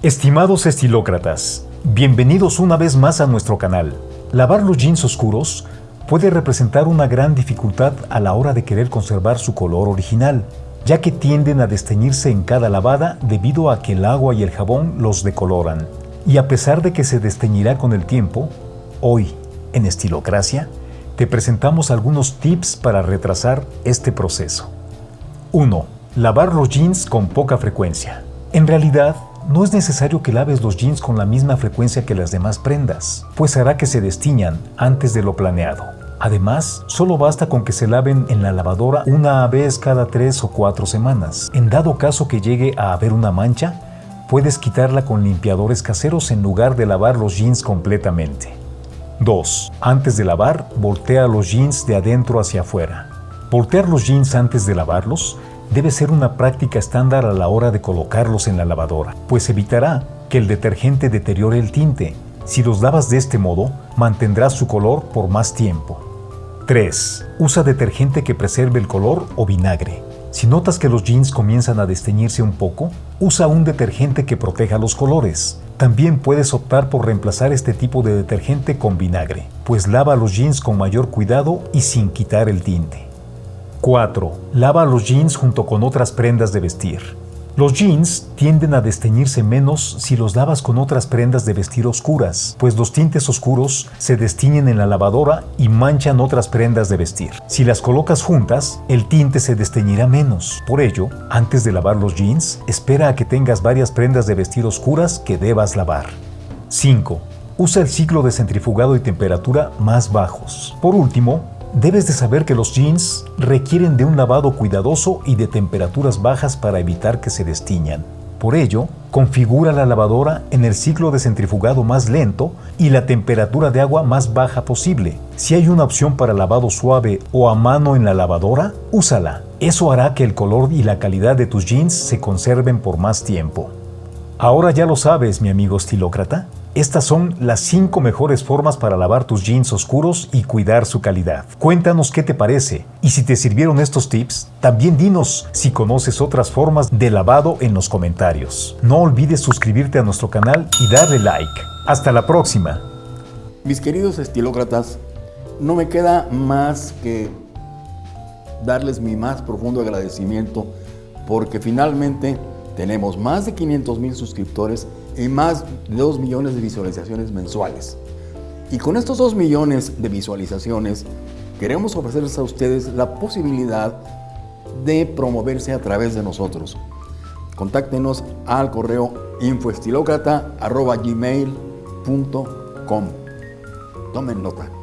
Estimados estilócratas, bienvenidos una vez más a nuestro canal. Lavar los jeans oscuros puede representar una gran dificultad a la hora de querer conservar su color original, ya que tienden a desteñirse en cada lavada debido a que el agua y el jabón los decoloran. Y a pesar de que se desteñirá con el tiempo, hoy, en Estilocracia, te presentamos algunos tips para retrasar este proceso. 1. Lavar los jeans con poca frecuencia. En realidad, no es necesario que laves los jeans con la misma frecuencia que las demás prendas, pues hará que se destiñan antes de lo planeado. Además, solo basta con que se laven en la lavadora una vez cada tres o cuatro semanas. En dado caso que llegue a haber una mancha, puedes quitarla con limpiadores caseros en lugar de lavar los jeans completamente. 2. Antes de lavar, voltea los jeans de adentro hacia afuera. Voltear los jeans antes de lavarlos debe ser una práctica estándar a la hora de colocarlos en la lavadora, pues evitará que el detergente deteriore el tinte. Si los lavas de este modo, mantendrás su color por más tiempo. 3. Usa detergente que preserve el color o vinagre. Si notas que los jeans comienzan a desteñirse un poco, usa un detergente que proteja los colores. También puedes optar por reemplazar este tipo de detergente con vinagre, pues lava los jeans con mayor cuidado y sin quitar el tinte. 4. Lava los jeans junto con otras prendas de vestir. Los jeans tienden a desteñirse menos si los lavas con otras prendas de vestir oscuras, pues los tintes oscuros se destiñen en la lavadora y manchan otras prendas de vestir. Si las colocas juntas, el tinte se desteñirá menos. Por ello, antes de lavar los jeans, espera a que tengas varias prendas de vestir oscuras que debas lavar. 5. Usa el ciclo de centrifugado y temperatura más bajos. Por último, Debes de saber que los jeans requieren de un lavado cuidadoso y de temperaturas bajas para evitar que se destiñan. Por ello, configura la lavadora en el ciclo de centrifugado más lento y la temperatura de agua más baja posible. Si hay una opción para lavado suave o a mano en la lavadora, úsala. Eso hará que el color y la calidad de tus jeans se conserven por más tiempo. Ahora ya lo sabes, mi amigo estilócrata. Estas son las 5 mejores formas para lavar tus jeans oscuros y cuidar su calidad. Cuéntanos qué te parece y si te sirvieron estos tips, también dinos si conoces otras formas de lavado en los comentarios. No olvides suscribirte a nuestro canal y darle like. Hasta la próxima. Mis queridos estilócratas, no me queda más que darles mi más profundo agradecimiento porque finalmente tenemos más de 500 mil suscriptores y más de 2 millones de visualizaciones mensuales. Y con estos 2 millones de visualizaciones, queremos ofrecerles a ustedes la posibilidad de promoverse a través de nosotros. Contáctenos al correo infoestilocrata.gmail.com Tomen nota.